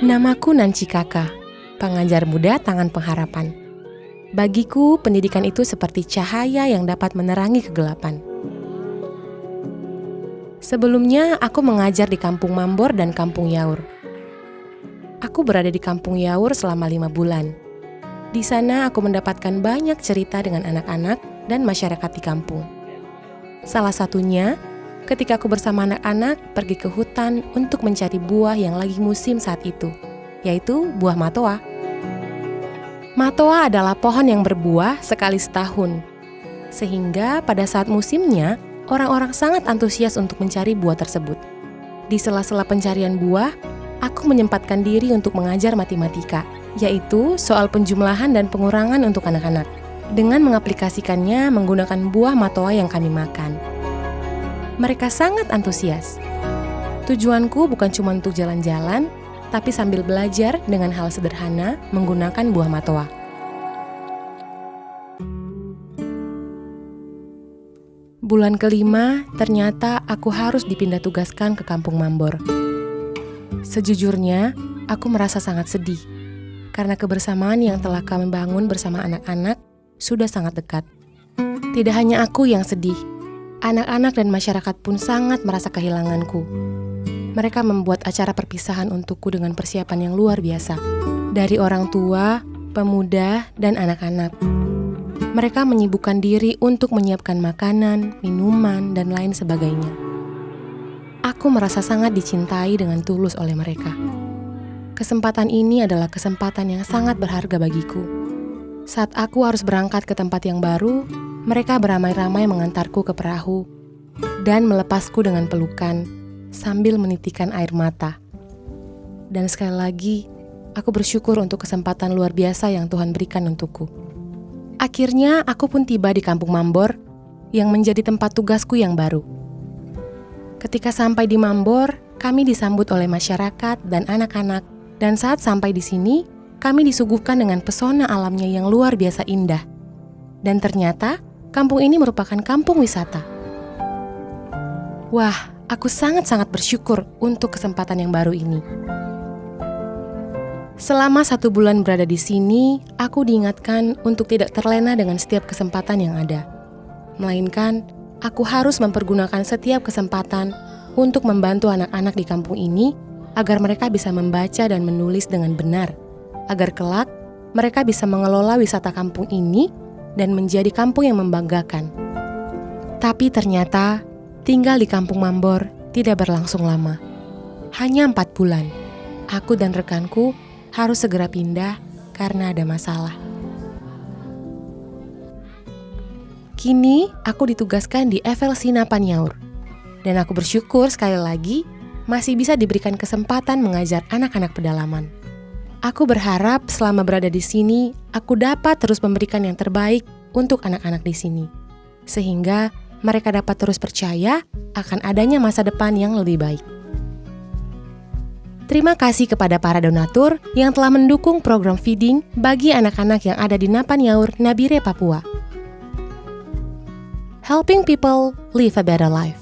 Aku Nancy Kaka, pengajar muda Tangan Pengharapan. Bagiku, pendidikan itu seperti cahaya yang dapat menerangi kegelapan. Sebelumnya, aku mengajar di Kampung Mambor dan Kampung Yaur. Aku berada di Kampung Yaur selama lima bulan. Di sana, aku mendapatkan banyak cerita dengan anak-anak dan masyarakat di kampung. Salah satunya, ketika aku bersama anak-anak pergi ke hutan untuk mencari buah yang lagi musim saat itu, yaitu buah matoa. Matoa adalah pohon yang berbuah sekali setahun, sehingga pada saat musimnya, orang-orang sangat antusias untuk mencari buah tersebut. Di sela-sela pencarian buah, aku menyempatkan diri untuk mengajar matematika, yaitu soal penjumlahan dan pengurangan untuk anak-anak, dengan mengaplikasikannya menggunakan buah matoa yang kami makan. Mereka sangat antusias. Tujuanku bukan cuma untuk jalan-jalan, tapi sambil belajar dengan hal sederhana menggunakan buah matoa. Bulan kelima, ternyata aku harus dipindah tugaskan ke kampung Mambor. Sejujurnya, aku merasa sangat sedih karena kebersamaan yang telah kami bangun bersama anak-anak sudah sangat dekat. Tidak hanya aku yang sedih, anak-anak dan masyarakat pun sangat merasa kehilanganku. Mereka membuat acara perpisahan untukku dengan persiapan yang luar biasa. Dari orang tua, pemuda, dan anak-anak mereka menyibukkan diri untuk menyiapkan makanan, minuman, dan lain sebagainya. Aku merasa sangat dicintai dengan tulus oleh mereka. Kesempatan ini adalah kesempatan yang sangat berharga bagiku. Saat aku harus berangkat ke tempat yang baru, mereka beramai-ramai mengantarku ke perahu dan melepasku dengan pelukan sambil menitikan air mata. Dan sekali lagi, aku bersyukur untuk kesempatan luar biasa yang Tuhan berikan untukku. Akhirnya aku pun tiba di kampung Mambor yang menjadi tempat tugasku yang baru. Ketika sampai di Mambor, kami disambut oleh masyarakat dan anak-anak dan saat sampai di sini, kami disuguhkan dengan pesona alamnya yang luar biasa indah. Dan ternyata, kampung ini merupakan kampung wisata. Wah, aku sangat-sangat bersyukur untuk kesempatan yang baru ini. Selama satu bulan berada di sini, aku diingatkan untuk tidak terlena dengan setiap kesempatan yang ada. Melainkan, aku harus mempergunakan setiap kesempatan untuk membantu anak-anak di kampung ini agar mereka bisa membaca dan menulis dengan benar, agar kelak mereka bisa mengelola wisata kampung ini dan menjadi kampung yang membanggakan. Tapi ternyata, tinggal di kampung Mambor tidak berlangsung lama. Hanya empat bulan, aku dan rekanku harus segera pindah karena ada masalah. Kini aku ditugaskan di FLC Napanyaur, dan aku bersyukur sekali lagi masih bisa diberikan kesempatan mengajar anak-anak pedalaman. Aku berharap selama berada di sini, aku dapat terus memberikan yang terbaik untuk anak-anak di sini, sehingga mereka dapat terus percaya akan adanya masa depan yang lebih baik. Terima kasih kepada para donatur yang telah mendukung program feeding bagi anak-anak yang ada di Napan Yaur, Nabire, Papua. Helping people live a better life.